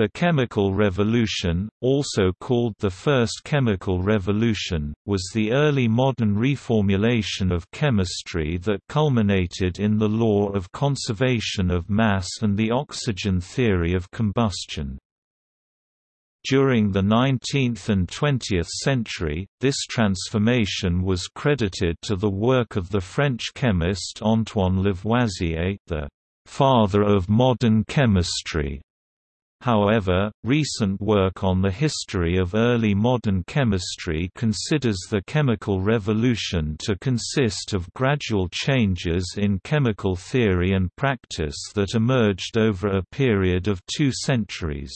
The chemical revolution, also called the First Chemical Revolution, was the early modern reformulation of chemistry that culminated in the law of conservation of mass and the oxygen theory of combustion. During the 19th and 20th century, this transformation was credited to the work of the French chemist Antoine Lavoisier, the father of modern chemistry. However, recent work on the history of early modern chemistry considers the chemical revolution to consist of gradual changes in chemical theory and practice that emerged over a period of two centuries.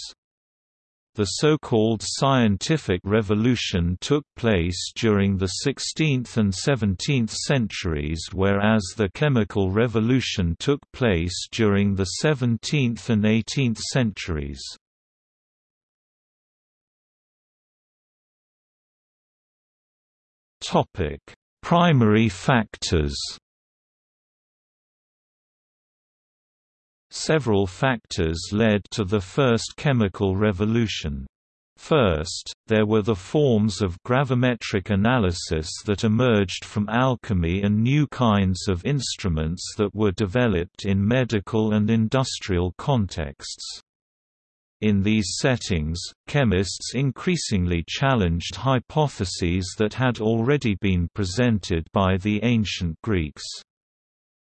The so-called scientific revolution took place during the 16th and 17th centuries whereas the chemical revolution took place during the 17th and 18th centuries. Primary factors Several factors led to the first chemical revolution. First, there were the forms of gravimetric analysis that emerged from alchemy and new kinds of instruments that were developed in medical and industrial contexts. In these settings, chemists increasingly challenged hypotheses that had already been presented by the ancient Greeks.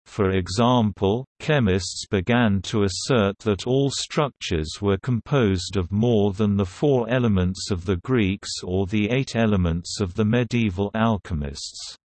For example, chemists began to assert that all structures were composed of more than the four elements of the Greeks or the eight elements of the medieval alchemists.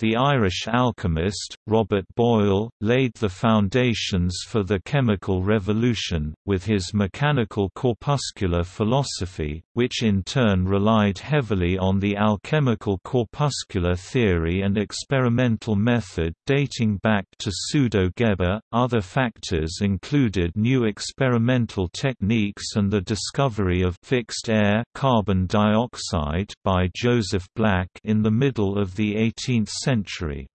The Irish alchemist, Robert Boyle, laid the foundations for the chemical revolution, with his mechanical corpuscular philosophy, which in turn relied heavily on the alchemical corpuscular theory and experimental method dating back to Pseudo-Geber. Other factors included new experimental techniques and the discovery of fixed air carbon dioxide by Joseph Black in the middle of the 18th century century.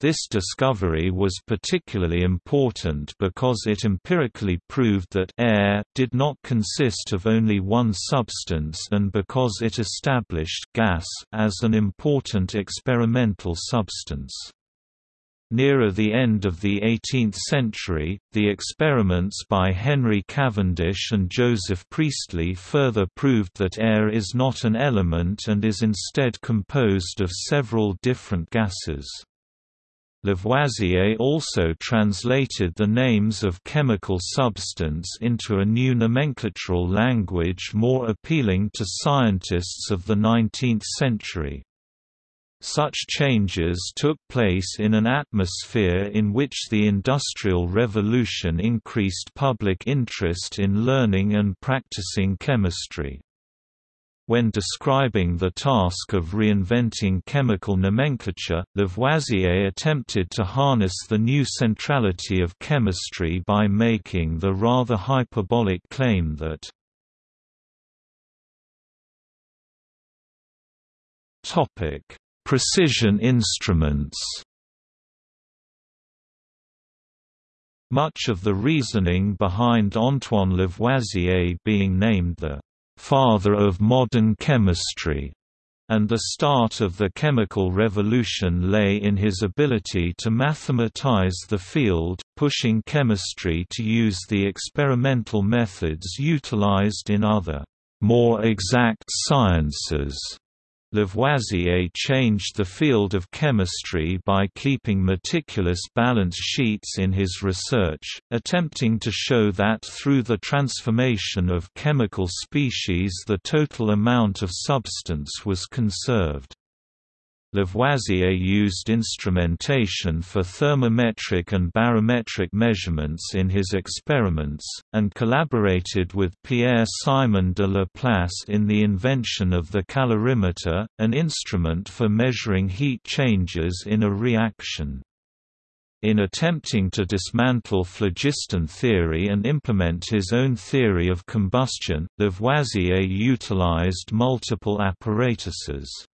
This discovery was particularly important because it empirically proved that air did not consist of only one substance and because it established gas as an important experimental substance. Nearer the end of the 18th century, the experiments by Henry Cavendish and Joseph Priestley further proved that air is not an element and is instead composed of several different gases. Lavoisier also translated the names of chemical substance into a new nomenclatural language more appealing to scientists of the 19th century. Such changes took place in an atmosphere in which the Industrial Revolution increased public interest in learning and practicing chemistry. When describing the task of reinventing chemical nomenclature, Lavoisier attempted to harness the new centrality of chemistry by making the rather hyperbolic claim that Topic Precision instruments Much of the reasoning behind Antoine Lavoisier being named the «father of modern chemistry» and the start of the chemical revolution lay in his ability to mathematize the field, pushing chemistry to use the experimental methods utilized in other, more exact sciences. Lavoisier changed the field of chemistry by keeping meticulous balance sheets in his research, attempting to show that through the transformation of chemical species the total amount of substance was conserved. Lavoisier used instrumentation for thermometric and barometric measurements in his experiments, and collaborated with Pierre-Simon de Laplace in the invention of the calorimeter, an instrument for measuring heat changes in a reaction. In attempting to dismantle phlogiston theory and implement his own theory of combustion, Lavoisier utilized multiple apparatuses.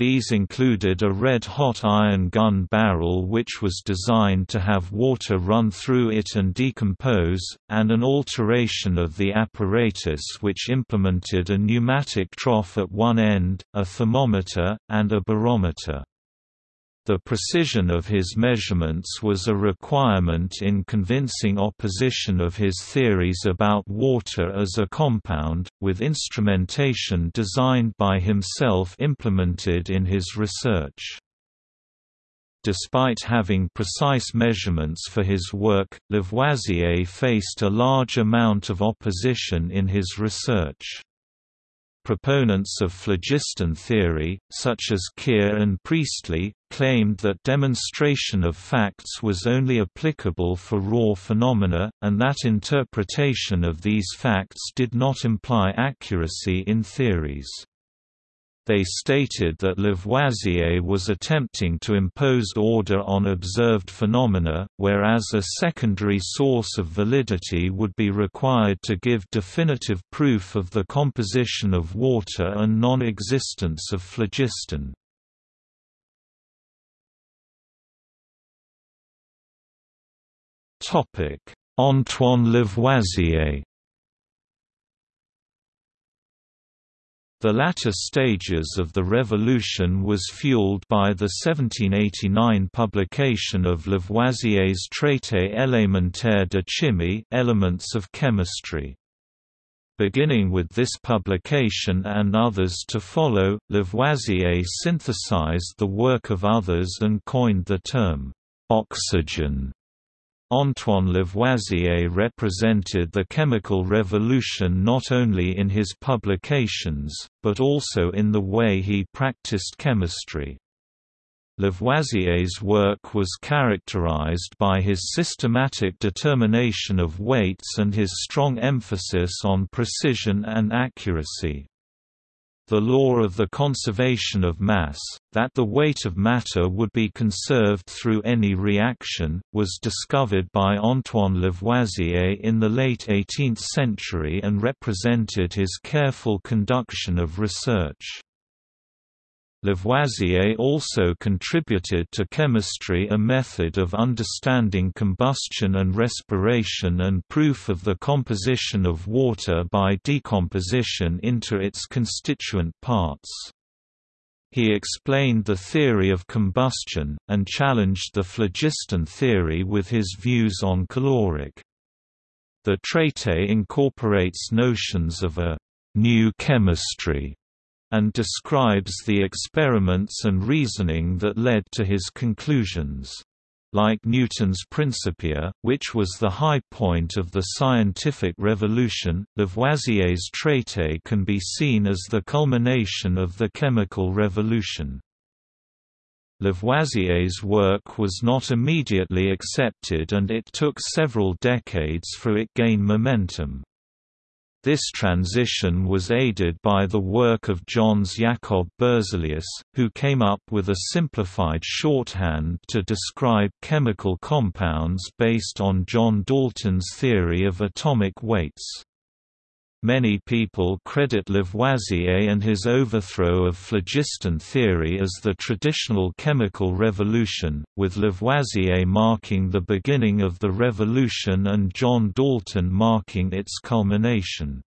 These included a red-hot iron gun barrel which was designed to have water run through it and decompose, and an alteration of the apparatus which implemented a pneumatic trough at one end, a thermometer, and a barometer. The precision of his measurements was a requirement in convincing opposition of his theories about water as a compound, with instrumentation designed by himself implemented in his research. Despite having precise measurements for his work, Lavoisier faced a large amount of opposition in his research. Proponents of phlogiston theory, such as Keir and Priestley, claimed that demonstration of facts was only applicable for raw phenomena, and that interpretation of these facts did not imply accuracy in theories. They stated that Lavoisier was attempting to impose order on observed phenomena, whereas a secondary source of validity would be required to give definitive proof of the composition of water and non-existence of phlogiston. Antoine Lavoisier The latter stages of the revolution was fueled by the 1789 publication of Lavoisier's Traité élémentaire de chimie Elements of Chemistry. Beginning with this publication and others to follow, Lavoisier synthesized the work of others and coined the term, oxygen Antoine Lavoisier represented the chemical revolution not only in his publications, but also in the way he practiced chemistry. Lavoisier's work was characterized by his systematic determination of weights and his strong emphasis on precision and accuracy the law of the conservation of mass, that the weight of matter would be conserved through any reaction, was discovered by Antoine Lavoisier in the late 18th century and represented his careful conduction of research. Lavoisier also contributed to chemistry a method of understanding combustion and respiration and proof of the composition of water by decomposition into its constituent parts. He explained the theory of combustion, and challenged the phlogiston theory with his views on caloric. The Traité incorporates notions of a «new chemistry» and describes the experiments and reasoning that led to his conclusions. Like Newton's Principia, which was the high point of the scientific revolution, Lavoisier's Traité can be seen as the culmination of the chemical revolution. Lavoisier's work was not immediately accepted and it took several decades for it to gain momentum. This transition was aided by the work of Jöns Jacob Berzelius, who came up with a simplified shorthand to describe chemical compounds based on John Dalton's theory of atomic weights. Many people credit Lavoisier and his overthrow of phlogiston theory as the traditional chemical revolution, with Lavoisier marking the beginning of the revolution and John Dalton marking its culmination.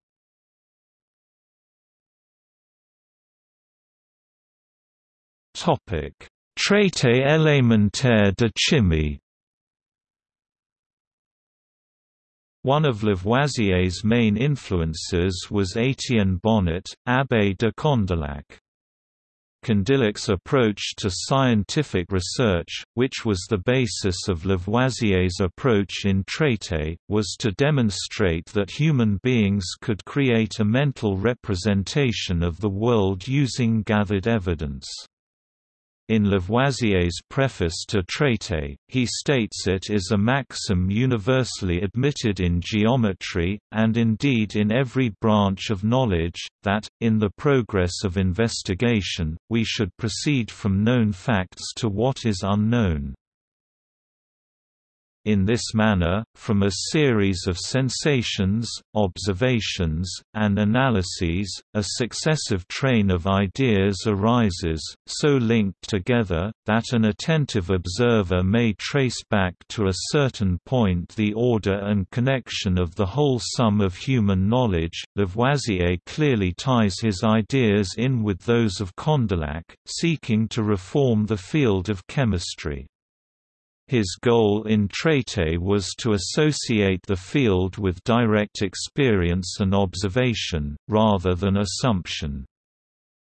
Traité élémentaire de chimie One of Lavoisier's main influences was Étienne Bonnot, Abbé de Condillac. Condillac's approach to scientific research, which was the basis of Lavoisier's approach in Traité, was to demonstrate that human beings could create a mental representation of the world using gathered evidence. In Lavoisier's preface to Traité, he states it is a maxim universally admitted in geometry, and indeed in every branch of knowledge, that, in the progress of investigation, we should proceed from known facts to what is unknown. In this manner, from a series of sensations, observations, and analyses, a successive train of ideas arises, so linked together, that an attentive observer may trace back to a certain point the order and connection of the whole sum of human knowledge. Lavoisier clearly ties his ideas in with those of Condillac, seeking to reform the field of chemistry. His goal in Traité was to associate the field with direct experience and observation, rather than assumption.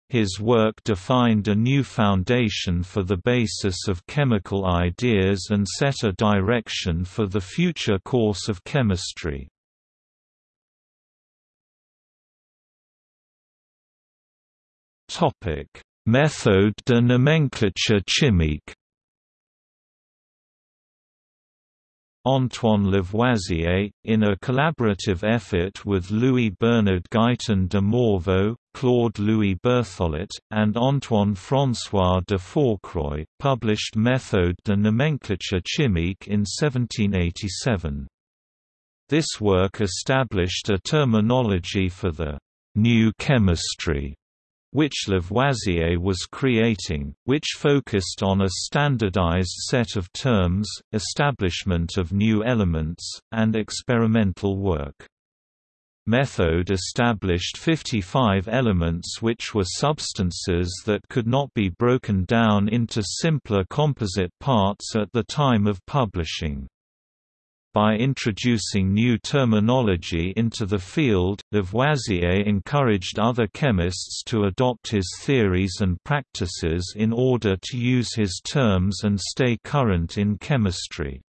His work defined a new foundation for the basis of chemical ideas and set a direction for the future course of chemistry. Méthode de nomenclature chimique Antoine Lavoisier, in a collaborative effort with Louis-Bernard Guyton de Morveau, Claude-Louis Berthollet, and Antoine-François de Fourcroy, published Méthode de nomenclature chimique in 1787. This work established a terminology for the «new chemistry» which Lavoisier was creating, which focused on a standardized set of terms, establishment of new elements, and experimental work. Method established 55 elements which were substances that could not be broken down into simpler composite parts at the time of publishing. By introducing new terminology into the field, Lavoisier encouraged other chemists to adopt his theories and practices in order to use his terms and stay current in chemistry.